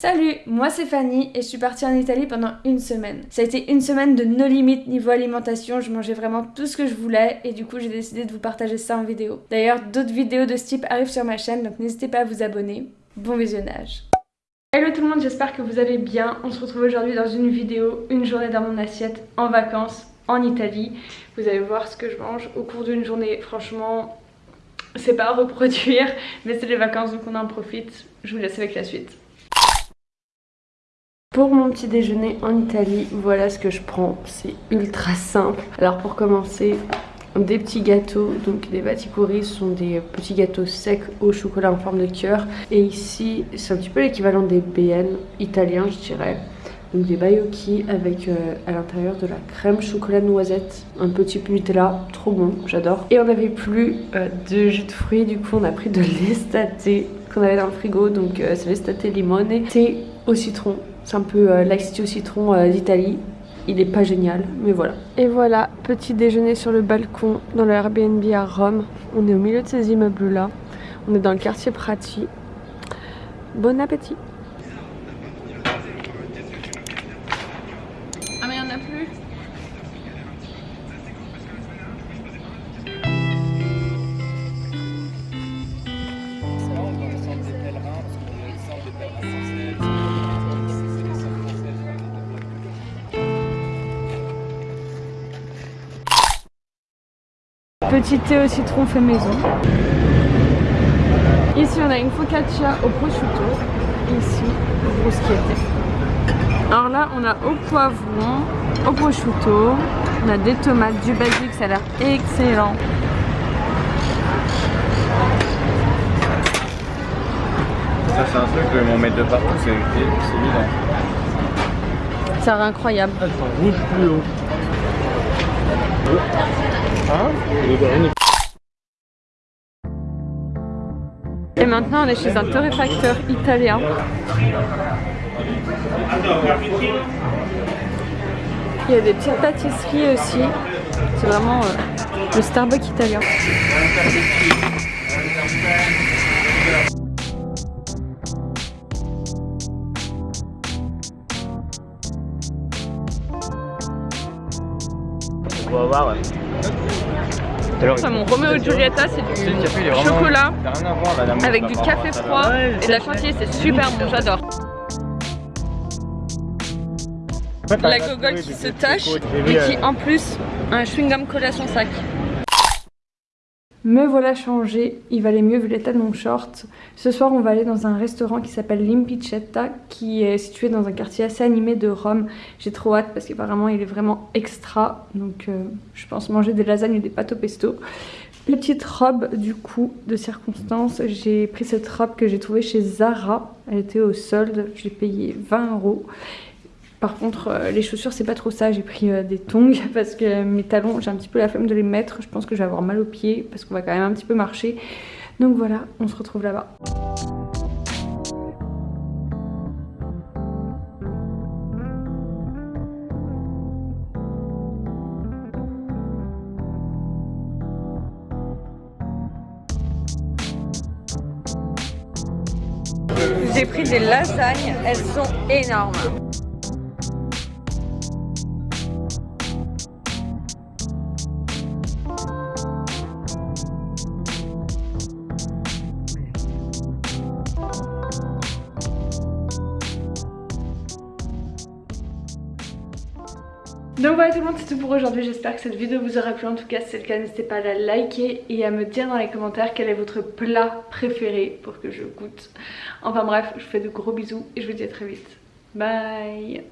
Salut, moi c'est Fanny et je suis partie en Italie pendant une semaine. Ça a été une semaine de no limite niveau alimentation, je mangeais vraiment tout ce que je voulais et du coup j'ai décidé de vous partager ça en vidéo. D'ailleurs d'autres vidéos de ce type arrivent sur ma chaîne donc n'hésitez pas à vous abonner. Bon visionnage Hello tout le monde, j'espère que vous allez bien. On se retrouve aujourd'hui dans une vidéo, une journée dans mon assiette en vacances en Italie. Vous allez voir ce que je mange au cours d'une journée, franchement c'est pas à reproduire mais c'est les vacances donc on en profite. Je vous laisse avec la suite. Pour mon petit déjeuner en Italie, voilà ce que je prends. C'est ultra simple. Alors pour commencer, des petits gâteaux, donc des batikuri sont des petits gâteaux secs au chocolat en forme de cœur. Et ici, c'est un petit peu l'équivalent des BN italiens, je dirais. Donc des baioki avec euh, à l'intérieur de la crème chocolat noisette, un petit Nutella, trop bon, j'adore. Et on n'avait plus euh, de jus de fruits, du coup on a pris de l'estate qu'on avait dans le frigo, donc euh, c'est l'estate limone, thé au citron, c'est un peu euh, au citron euh, d'Italie. Il est pas génial, mais voilà. Et voilà, petit déjeuner sur le balcon dans le Airbnb à Rome. On est au milieu de ces immeubles-là. On est dans le quartier Prati. Bon appétit Petit thé au citron fait maison. Ici on a une focaccia au prosciutto. Ici, bruschetta. Alors là on a au poivron, au prosciutto. On a des tomates, du basilic, ça a l'air excellent. Ça c'est un truc que ils vont mettre de partout, c'est évident. Ça a l'air incroyable. Ça rouge plus haut. Et maintenant on est chez un torréfacteur italien. Il y a des petites pâtisseries aussi. C'est vraiment euh, le Starbucks italien. On va voir. ouais. Mon Romeo et Giulietta, c'est café, du vraiment- chocolat ça a rien à voir, là, l'amour, avec du café froid Ouais, et de la chantilly. C'est super bon, j'adore. La gogole qui se tâche et qui euh, en plus a un chewing-gum collé à son sac. Me voilà changé, il valait mieux vu l'état de mon short. Ce soir on va aller dans un restaurant qui s'appelle Limpicetta qui est situé dans un quartier assez animé de Rome. J'ai trop hâte parce qu'apparemment il est vraiment extra donc euh, je pense manger des lasagnes et des pâtes au pesto. Petite robe du coup de circonstance, j'ai pris cette robe que j'ai trouvée chez Zara, elle était au solde, j'ai payé 20 euros. Par contre, euh, les chaussures, c'est pas trop ça. J'ai pris euh, des tongs parce que mes talons, j'ai un petit peu la flemme de les mettre. Je pense que je vais avoir mal aux pieds parce qu'on va quand même un petit peu marcher. Donc voilà, on se retrouve là-bas. J'ai pris des lasagnes, elles sont énormes. Donc voilà tout le monde c'est tout pour aujourd'hui, j'espère que cette vidéo vous aura plu, en tout cas si c'est le cas n'hésitez pas à la liker et à me dire dans les commentaires quel est votre plat préféré pour que je goûte. Enfin bref, je vous fais de gros bisous et je vous dis à très vite. Bye